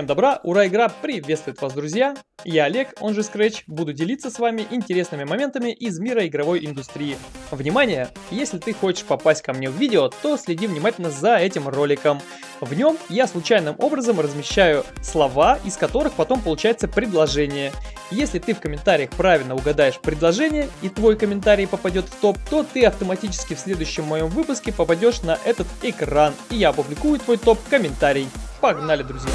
Всем добра, ура, игра приветствует вас, друзья! Я Олег, он же Scratch, буду делиться с вами интересными моментами из мира игровой индустрии. Внимание! Если ты хочешь попасть ко мне в видео, то следи внимательно за этим роликом. В нем я случайным образом размещаю слова, из которых потом получается предложение. Если ты в комментариях правильно угадаешь предложение и твой комментарий попадет в топ, то ты автоматически в следующем моем выпуске попадешь на этот экран, и я опубликую твой топ-комментарий. Погнали, друзья!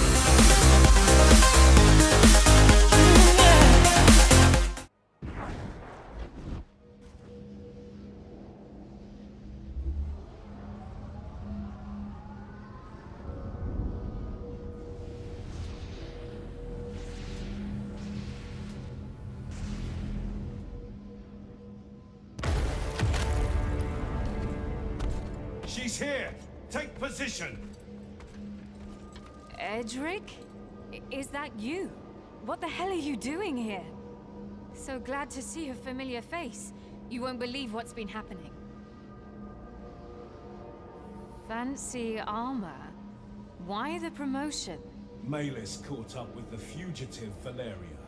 She's here! Take position! Edric? Is that you? What the hell are you doing here? So glad to see a familiar face. You won't believe what's been happening. Fancy armor. Why the promotion? Malus caught up with the fugitive Valeria.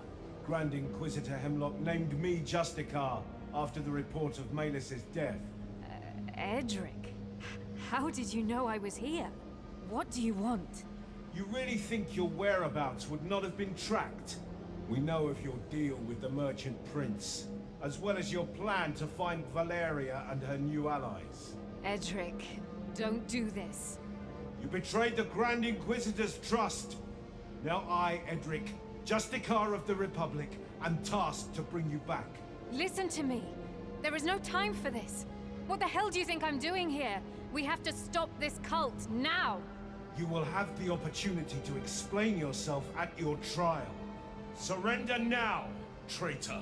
Grand Inquisitor Hemlock named me Justicar after the report of Malus's death. Uh, Edric? How did you know I was here? What do you want? You really think your whereabouts would not have been tracked? We know of your deal with the Merchant Prince, as well as your plan to find Valeria and her new allies. Edric, don't do this. You betrayed the Grand Inquisitor's trust. Now I, Edric, Justicar of the Republic, am tasked to bring you back. Listen to me. There is no time for this. What the hell do you think I'm doing here? We have to stop this cult, now! You will have the opportunity to explain yourself at your trial. Surrender now, traitor.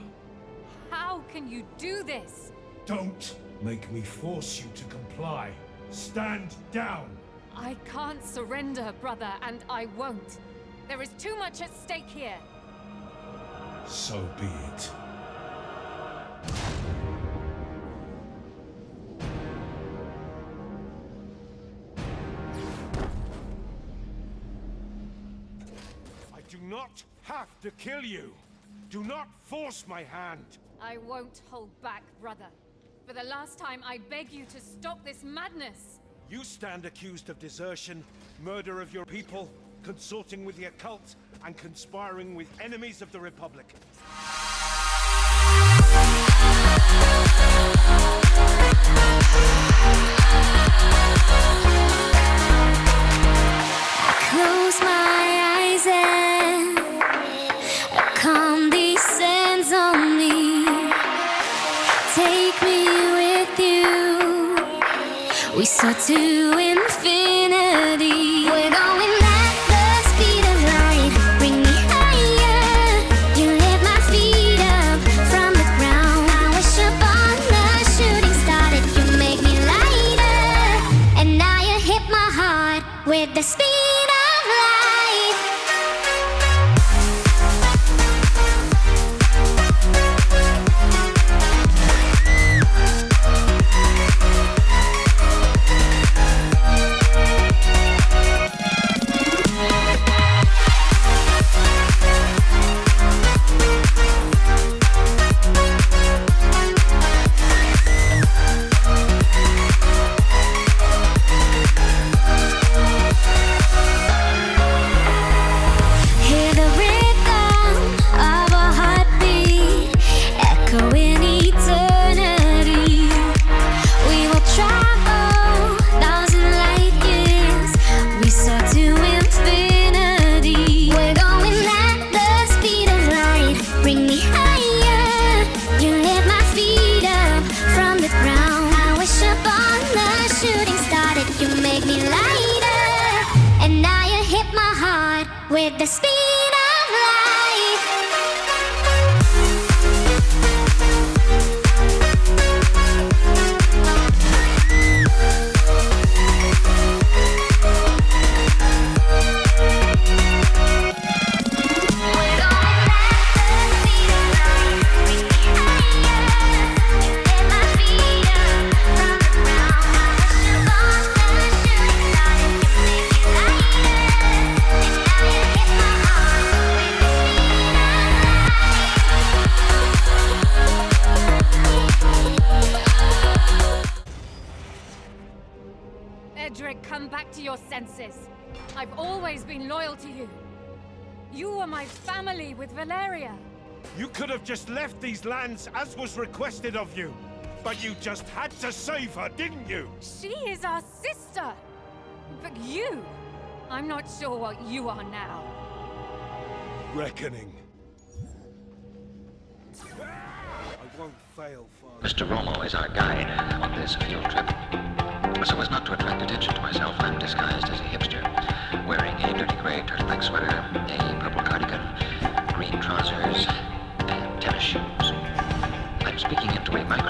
How can you do this? Don't make me force you to comply. Stand down. I can't surrender, brother, and I won't. There is too much at stake here. So be it. To kill you. Do not force my hand. I won't hold back, brother. For the last time, I beg you to stop this madness. You stand accused of desertion, murder of your people, consorting with the occult, and conspiring with enemies of the Republic. Close my We soar to your senses. I've always been loyal to you. You were my family with Valeria. You could have just left these lands as was requested of you. But you just had to save her, didn't you? She is our sister. But you, I'm not sure what you are now. Reckoning. I won't fail, Father. Mr. Romo is our guide on this field trip. So as not to attract attention to myself, I'm disguised as a hipster, wearing a dirty gray turtleneck sweater, a purple cardigan, green trousers, and tennis shoes. I'm speaking into a microphone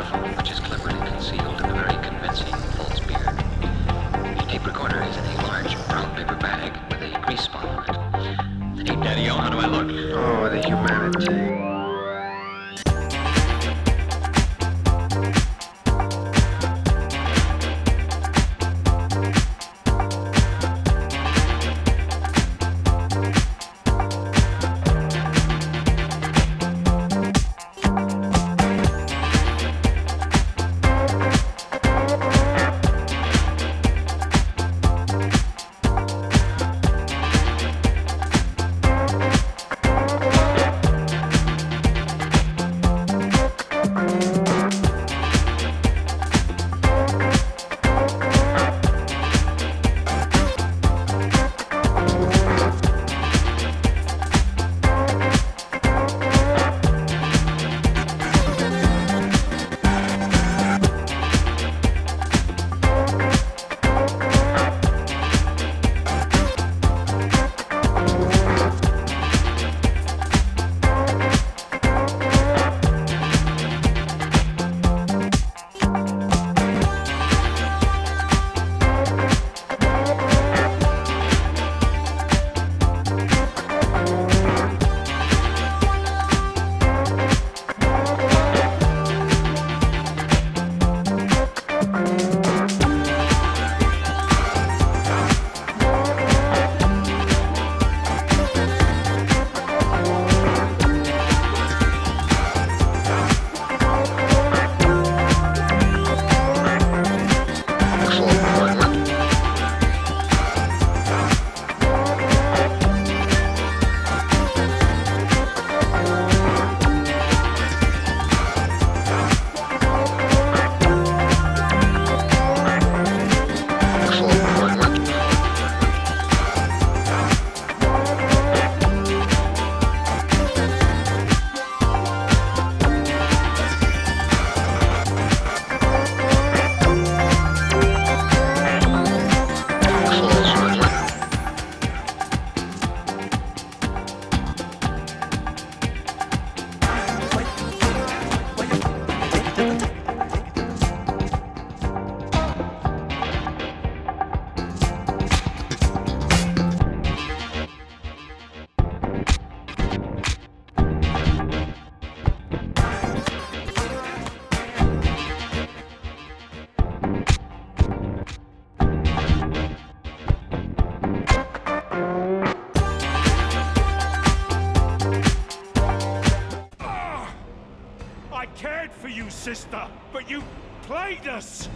sister, but you played us!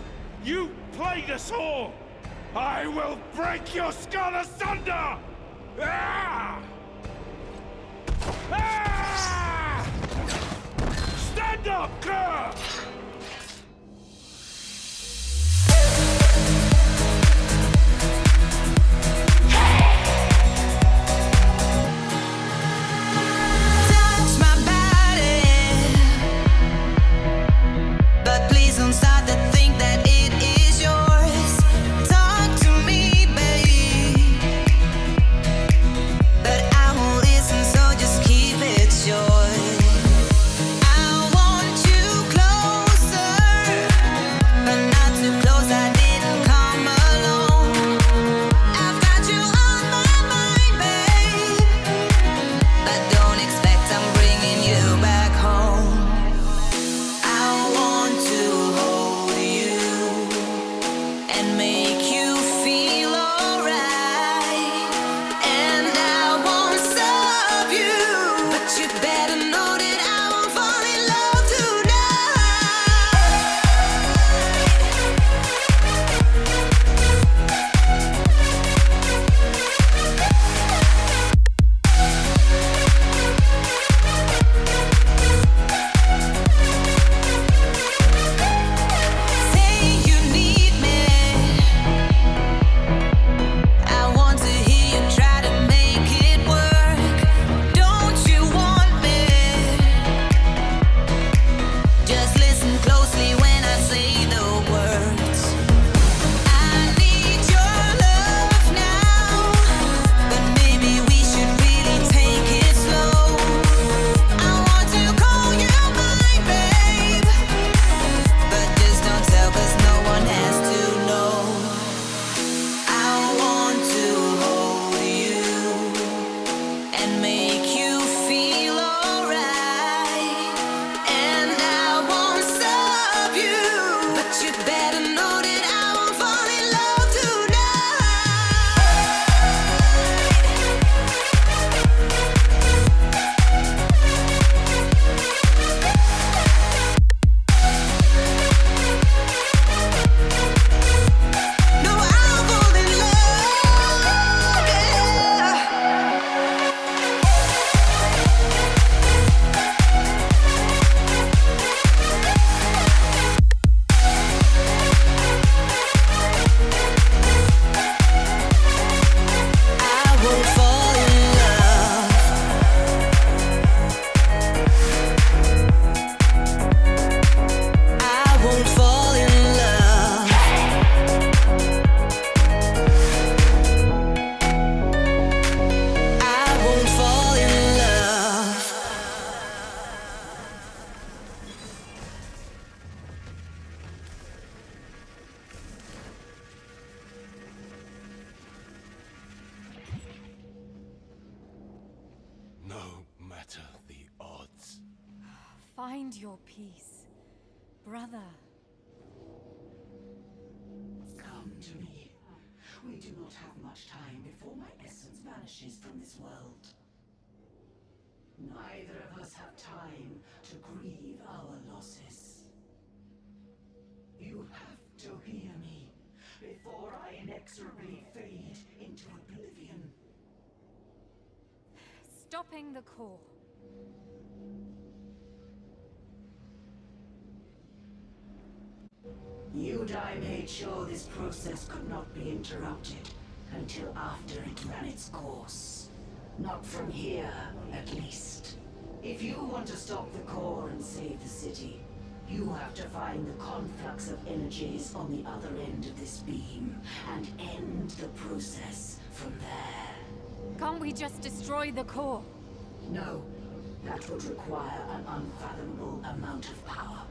You played us all! I will break your skull asunder! Ah! Brother. Come to me. We do not have much time before my essence vanishes from this world. Neither of us have time to grieve our losses. You have to hear me before I inexorably fade into oblivion. Stopping the core. Udai made sure this process could not be interrupted until after it ran its course. Not from here, at least. If you want to stop the core and save the city, you have to find the conflux of energies on the other end of this beam and end the process from there. Can't we just destroy the core? No, that would require an unfathomable amount of power.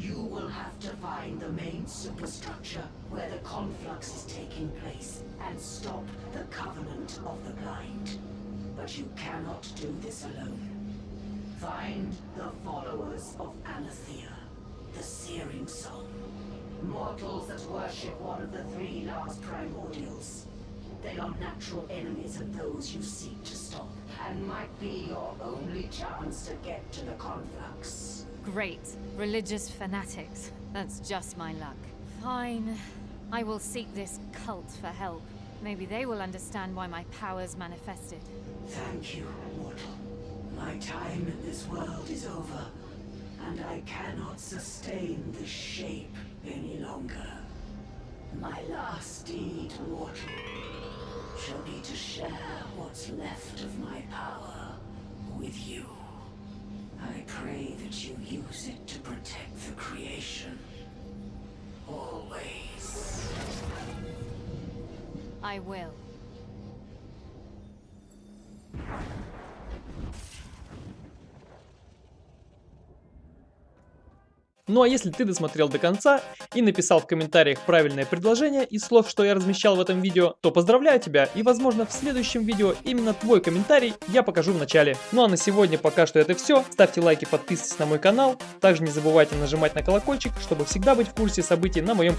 You will have to find the main superstructure where the conflux is taking place and stop the Covenant of the Blind. But you cannot do this alone. Find the followers of Anathea, the Searing Song. Mortals that worship one of the three last primordials. They are natural enemies of those you seek to stop, and might be your only chance to get to the conflux. Great. Religious fanatics. That's just my luck. Fine. I will seek this cult for help. Maybe they will understand why my powers manifested. Thank you, mortal. My time in this world is over, and I cannot sustain this shape any longer. My last deed, mortal, shall be to share what's left of my power with you. I pray that you use it to protect the creation. Always. I will. Ну а если ты досмотрел до конца и написал в комментариях правильное предложение из слов, что я размещал в этом видео, то поздравляю тебя и возможно в следующем видео именно твой комментарий я покажу в начале. Ну а на сегодня пока что это все. Ставьте лайки, подписывайтесь на мой канал. Также не забывайте нажимать на колокольчик, чтобы всегда быть в курсе событий на моем.